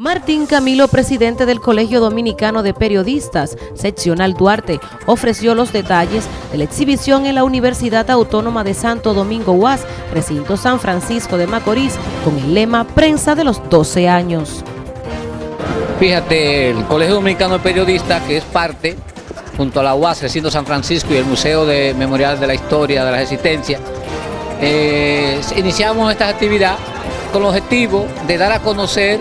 Martín Camilo, presidente del Colegio Dominicano de Periodistas, seccional Duarte, ofreció los detalles de la exhibición en la Universidad Autónoma de Santo Domingo UAS, recinto San Francisco de Macorís, con el lema Prensa de los 12 años. Fíjate, el Colegio Dominicano de Periodistas, que es parte, junto a la UAS, recinto San Francisco y el Museo de Memorial de la Historia de la Resistencia, eh, iniciamos esta actividad con el objetivo de dar a conocer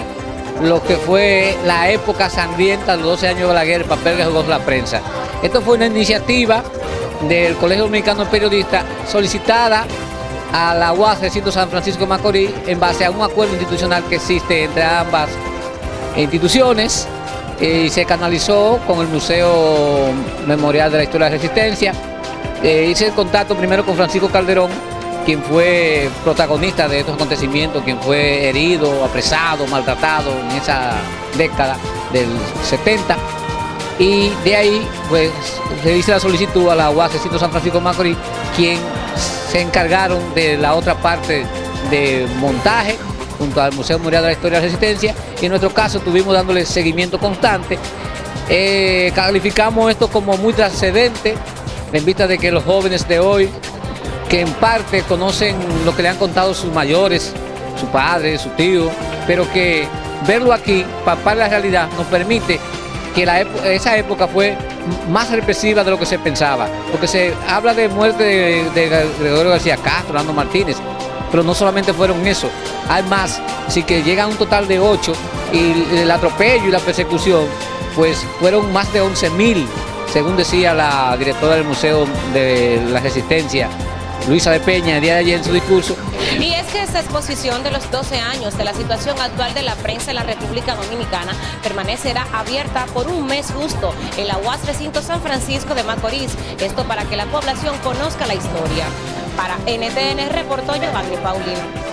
lo que fue la época sangrienta de los 12 años de la guerra, el papel que jugó la prensa. Esto fue una iniciativa del Colegio Dominicano de Periodistas solicitada a la UAS Recinto San Francisco Macorís en base a un acuerdo institucional que existe entre ambas instituciones eh, y se canalizó con el Museo Memorial de la Historia de la Resistencia. Eh, hice el contacto primero con Francisco Calderón, quien fue protagonista de estos acontecimientos, quien fue herido, apresado, maltratado en esa década del 70. Y de ahí, pues, se hizo la solicitud a la de San Francisco Macorís, quien se encargaron de la otra parte de montaje junto al Museo Memorial de la Historia de la Resistencia y en nuestro caso estuvimos dándole seguimiento constante. Eh, calificamos esto como muy trascendente en vista de que los jóvenes de hoy que en parte conocen lo que le han contado sus mayores, su padre, su tío, pero que verlo aquí, papar la realidad, nos permite que esa época fue más represiva de lo que se pensaba, porque se habla de muerte de, Gregorio García Castro, Orlando Martínez, pero no solamente fueron eso, hay más, así que llegan un total de ocho y el atropello y la persecución, pues fueron más de 11 mil, según decía la directora del Museo de la Resistencia, Luisa de Peña el día de ayer en su discurso. Y es que esta exposición de los 12 años de la situación actual de la prensa en la República Dominicana permanecerá abierta por un mes justo en la UAS Recinto San Francisco de Macorís. Esto para que la población conozca la historia. Para NTN reportó Giovanni Paulino.